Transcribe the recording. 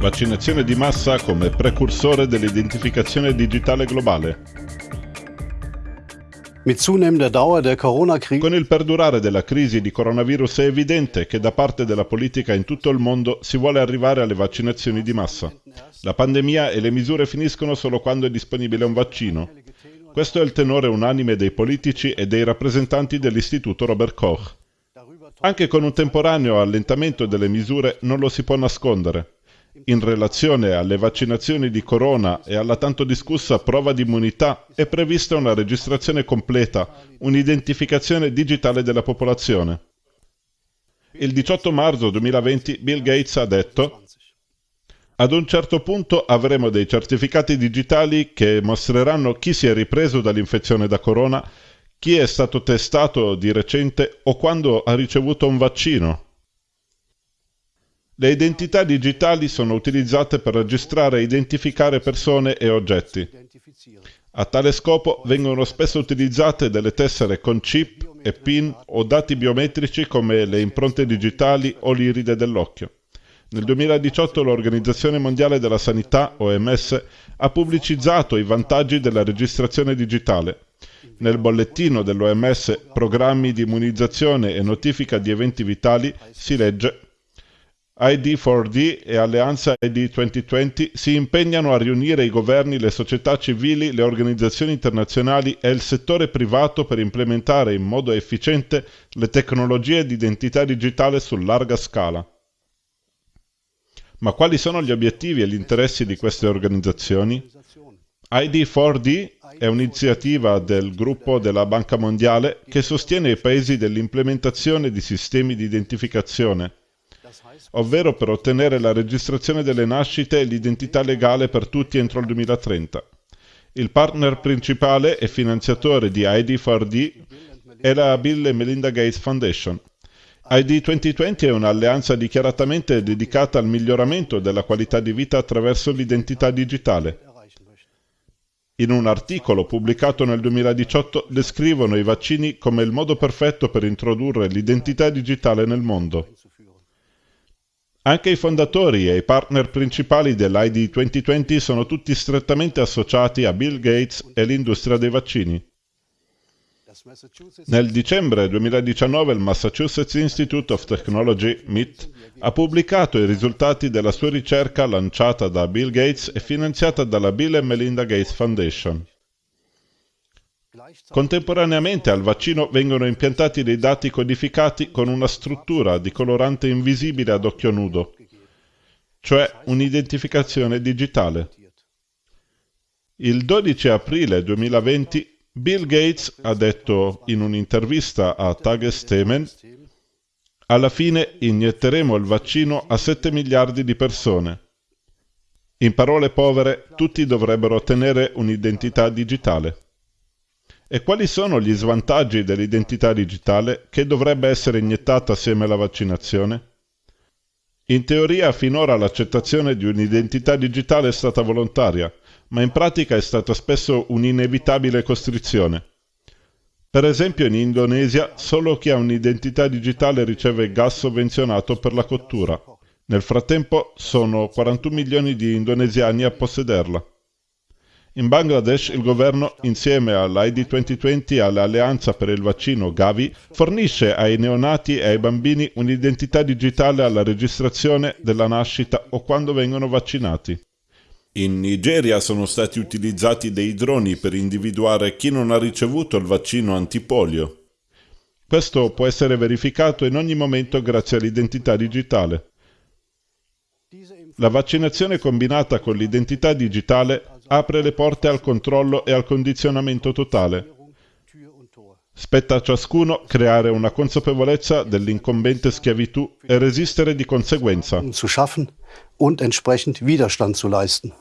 Vaccinazione di massa come precursore dell'identificazione digitale globale. Con il perdurare della crisi di coronavirus è evidente che da parte della politica in tutto il mondo si vuole arrivare alle vaccinazioni di massa. La pandemia e le misure finiscono solo quando è disponibile un vaccino. Questo è il tenore unanime dei politici e dei rappresentanti dell'Istituto Robert Koch. Anche con un temporaneo allentamento delle misure non lo si può nascondere. In relazione alle vaccinazioni di corona e alla tanto discussa prova di immunità è prevista una registrazione completa, un'identificazione digitale della popolazione. Il 18 marzo 2020 Bill Gates ha detto ad un certo punto avremo dei certificati digitali che mostreranno chi si è ripreso dall'infezione da corona, chi è stato testato di recente o quando ha ricevuto un vaccino. Le identità digitali sono utilizzate per registrare e identificare persone e oggetti. A tale scopo vengono spesso utilizzate delle tessere con chip e PIN o dati biometrici come le impronte digitali o l'iride dell'occhio. Nel 2018 l'Organizzazione Mondiale della Sanità, OMS, ha pubblicizzato i vantaggi della registrazione digitale. Nel bollettino dell'OMS Programmi di immunizzazione e notifica di eventi vitali si legge ID4D e Alleanza ID 2020 si impegnano a riunire i governi, le società civili, le organizzazioni internazionali e il settore privato per implementare in modo efficiente le tecnologie di identità digitale su larga scala. Ma quali sono gli obiettivi e gli interessi di queste organizzazioni? ID4D è un'iniziativa del gruppo della Banca Mondiale che sostiene i paesi dell'implementazione di sistemi di identificazione, ovvero per ottenere la registrazione delle nascite e l'identità legale per tutti entro il 2030. Il partner principale e finanziatore di ID4D è la Bill e Melinda Gates Foundation. ID 2020 è un'alleanza dichiaratamente dedicata al miglioramento della qualità di vita attraverso l'identità digitale. In un articolo pubblicato nel 2018 descrivono i vaccini come il modo perfetto per introdurre l'identità digitale nel mondo. Anche i fondatori e i partner principali dell'ID 2020 sono tutti strettamente associati a Bill Gates e l'industria dei vaccini. Nel dicembre 2019 il Massachusetts Institute of Technology, MIT, ha pubblicato i risultati della sua ricerca lanciata da Bill Gates e finanziata dalla Bill e Melinda Gates Foundation. Contemporaneamente al vaccino vengono impiantati dei dati codificati con una struttura di colorante invisibile ad occhio nudo, cioè un'identificazione digitale. Il 12 aprile 2020 Bill Gates ha detto in un'intervista a Tagesthemen alla fine inietteremo il vaccino a 7 miliardi di persone. In parole povere, tutti dovrebbero ottenere un'identità digitale. E quali sono gli svantaggi dell'identità digitale che dovrebbe essere iniettata assieme alla vaccinazione? In teoria finora l'accettazione di un'identità digitale è stata volontaria, ma in pratica è stata spesso un'inevitabile costrizione. Per esempio in Indonesia solo chi ha un'identità digitale riceve gas sovvenzionato per la cottura. Nel frattempo sono 41 milioni di indonesiani a possederla. In Bangladesh il governo, insieme all'ID 2020 e all'Alleanza per il vaccino Gavi, fornisce ai neonati e ai bambini un'identità digitale alla registrazione della nascita o quando vengono vaccinati. In Nigeria sono stati utilizzati dei droni per individuare chi non ha ricevuto il vaccino antipolio. Questo può essere verificato in ogni momento grazie all'identità digitale. La vaccinazione combinata con l'identità digitale apre le porte al controllo e al condizionamento totale. Spetta a ciascuno creare una consapevolezza dell'incombente schiavitù e resistere di conseguenza. und entsprechend Widerstand zu leisten.